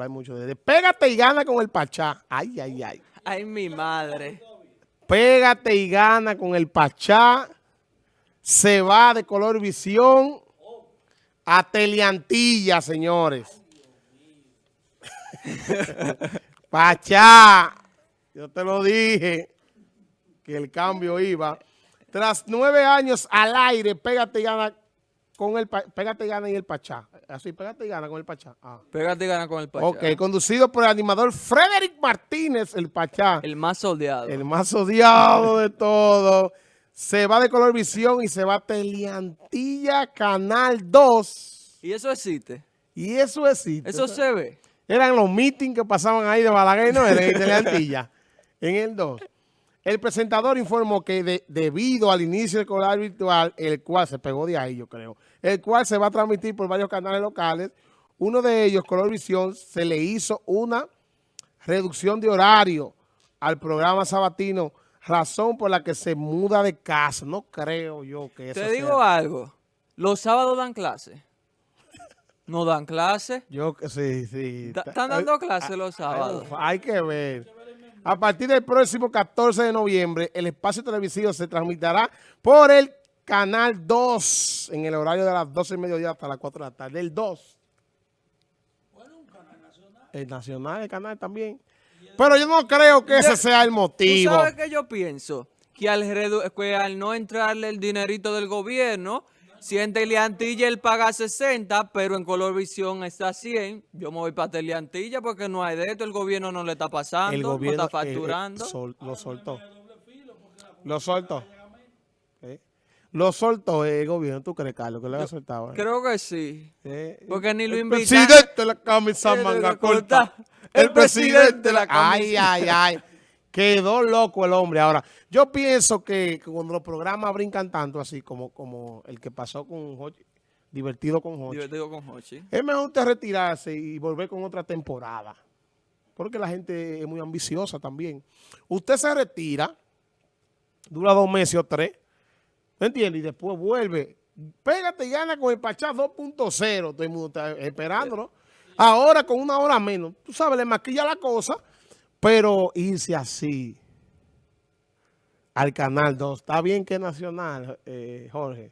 hablar mucho de él. Pégate y gana con el Pachá. Ay, ay, ay. Ay, mi madre. Pégate y gana con el Pachá. Se va de color visión a Teleantilla, señores. Pachá. Yo te lo dije que el cambio iba. Tras nueve años al aire, pégate y gana con el pégate y gana y el Pachá. Así, pégate y gana con el Pachá. Ah. Pégate y gana con el Pachá. Ok, conducido por el animador Frederick Martínez, el Pachá. El más odiado. El más odiado de todo. Se va de Color Visión y se va a Teleantilla Canal 2. ¿Y eso existe? Y eso existe. Eso se ve. Eran los meetings que pasaban ahí de Balaguer, no, en Teleantilla, en el 2. El presentador informó que debido al inicio del color virtual, el cual se pegó de ahí, yo creo, el cual se va a transmitir por varios canales locales, uno de ellos, Color Visión, se le hizo una reducción de horario al programa sabatino, razón por la que se muda de casa. No creo yo que eso Te digo algo, los sábados dan clase. ¿No dan clase? Yo, sí, sí. ¿Están dando clase los sábados? Hay que ver. A partir del próximo 14 de noviembre, el espacio televisivo se transmitirá por el Canal 2 en el horario de las 12 y mediodía hasta las 4 de la tarde. El 2. Bueno, un canal nacional. El nacional, el canal también. Pero yo no creo que ese sea el motivo. ¿Tú sabes qué yo pienso? Que al, que al no entrarle el dinerito del gobierno si Teleantilla él paga 60, pero en Colorvisión está 100, yo me voy para Teleantilla porque no hay de esto, el gobierno no le está pasando, el gobierno, no está eh, eh, facturando. lo soltó. Lo soltó. ¿Eh? Lo soltó el gobierno, ¿tú crees, Carlos, que le ha soltado? Creo que sí. porque ni lo invitan. El presidente de la camisa manga corta. El presidente de la camisa. Ay, ay, ay. Quedó loco el hombre. Ahora, yo pienso que, cuando los programas brincan tanto así como, como el que pasó con Hochi, divertido con Hochi. Divertido con Hochi. Es mejor retirarse y volver con otra temporada. Porque la gente es muy ambiciosa también. Usted se retira, dura dos meses o tres, ¿me entiende? Y después vuelve. Pégate y gana con el Pachá 2.0. Todo el mundo está esperándolo. Ahora con una hora menos. Tú sabes, le maquilla la cosa pero irse así al Canal 2, está bien que es nacional, eh, Jorge,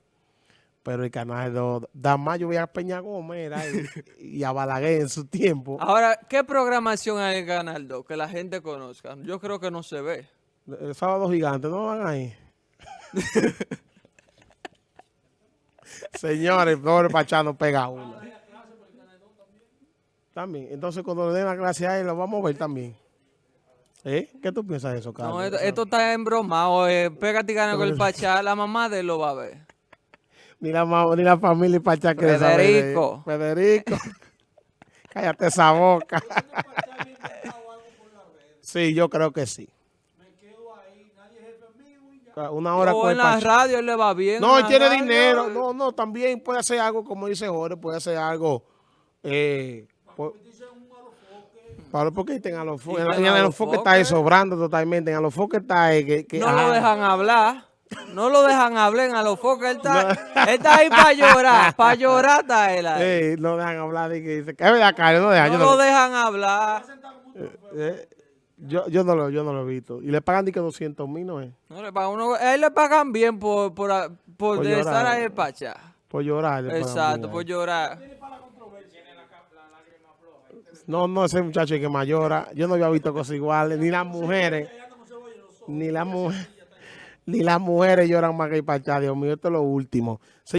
pero el Canal 2, da más yo voy a Peña Gómez y, a Balaguer en su tiempo. Ahora, ¿qué programación hay en Canal 2 que la gente conozca? Yo creo que no se ve. El Sábado Gigante, ¿no van ahí? Señores, pobre Pachano pega uno. También, entonces cuando le den la clase a él, lo vamos a ver también. ¿Eh? ¿Qué tú piensas de eso, Carlos? No, esto, está embromado. Eh. Pégate y gana con el Pachá. La mamá de él lo va a ver. Ni la, ni la familia Pachá que Federico. Federico. Cállate esa boca. sí, yo creo que sí. Una hora o en la radio le va bien. No, él tiene dinero. No, no, también puede hacer algo, como dice Jorge, puede hacer algo... Eh, Pablo, ¿por qué a los foques? En, los foques está ahí sobrando totalmente. En los foques está ahí que... no lo dejan hablar. No lo dejan hablar en a los foques. Él está, él está ahí para llorar. Para llorar está él ahí. Sí, no dejan hablar. Y que dice, ¿qué verdad, Carlos? No, dejan, no, lo dejan hablar. Eh, eh, yo, yo, no lo, yo no lo he visto. Y le pagan que 200 mil, ¿no es? No, le pagan uno, a él le pagan bien por, por, por, estar ahí en Pacha. Por llorar. Exacto, por llorar. No, no, ese muchacho que mayora. Yo no había visto cosas iguales. Ni las mujeres. Ni las mujeres. Ni las mujeres lloran más que el Pachá. Dios mío, esto es lo último.